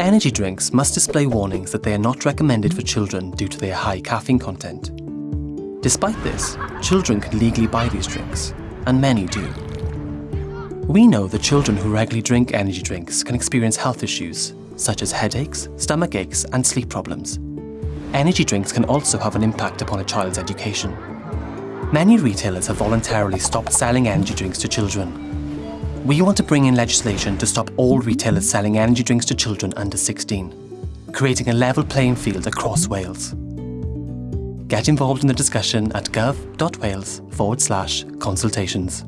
Energy drinks must display warnings that they are not recommended for children due to their high caffeine content. Despite this, children can legally buy these drinks, and many do. We know that children who regularly drink energy drinks can experience health issues, such as headaches, stomach aches, and sleep problems. Energy drinks can also have an impact upon a child's education. Many retailers have voluntarily stopped selling energy drinks to children. We want to bring in legislation to stop all retailers selling energy drinks to children under 16, creating a level playing field across Wales. Get involved in the discussion at gov.wales forward slash consultations.